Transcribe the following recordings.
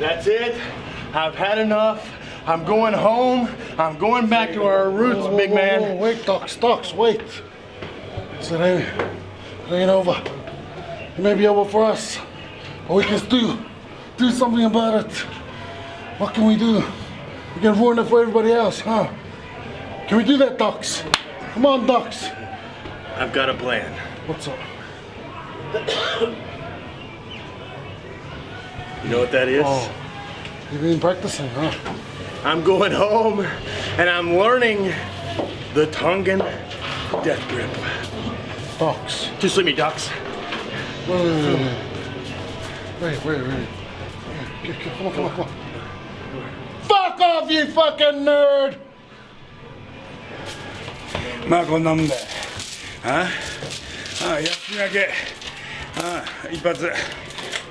That's it. I've had enough. I'm going home. I'm going back to our roots, Whoa, big man. whoa, wait, Docs, Docs, wait. It ain't, it ain't over. It may be over for us, but we can do, do something about it. What can we do? We can ruin it for everybody else, huh? Can we do that, Docs? Come on, Docs. I've got a plan. What's up? You know what that is? Oh, you've been practicing, huh? I'm going home and I'm learning the Tongan death grip. Docs. Just let me, Docs. Wait, wait, wait. Wait, wait, wait. Okay, okay, Come on, come on, come on. Fuck off, you fucking nerd! まあこんなもんだよあああ休み明けああ一発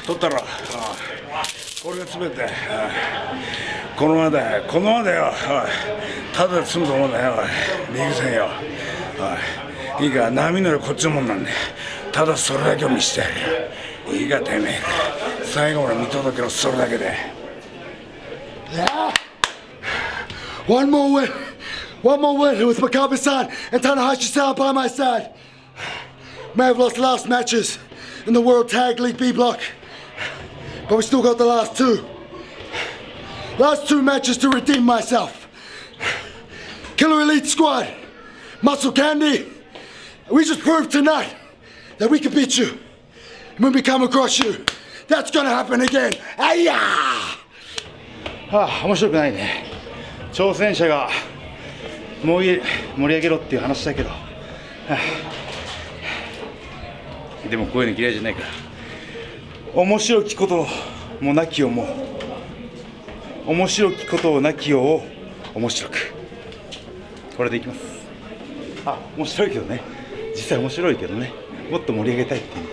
取ったろああこれが全てああこのままだこのままだよおいただで済むと思うんだよおいリーグ戦よおいいいか波乗りこっちのもんなんでただそれだけを見せてやるよいいかてめえ最後まで見届けろそれだけで Yeah. One more win. One more win with Makabe-san and Tanahashi-san by my side. May have lost the last matches in the World Tag League B block, but we still got the last two. Last two matches to redeem myself. Killer Elite Squad, Muscle Candy. We just proved tonight that we can beat you. And when we come across you, that's gonna happen again. Ayah! はあ、面白くないね挑戦者が盛り盛り上げろっていう話だけど、はあでもこういうの嫌いじゃないから 面白きこともなきをも面白きことをなきよを面白く。これでいきます。あ面白いけどね。実際面白いけどね。もっと盛り上げたいっていう。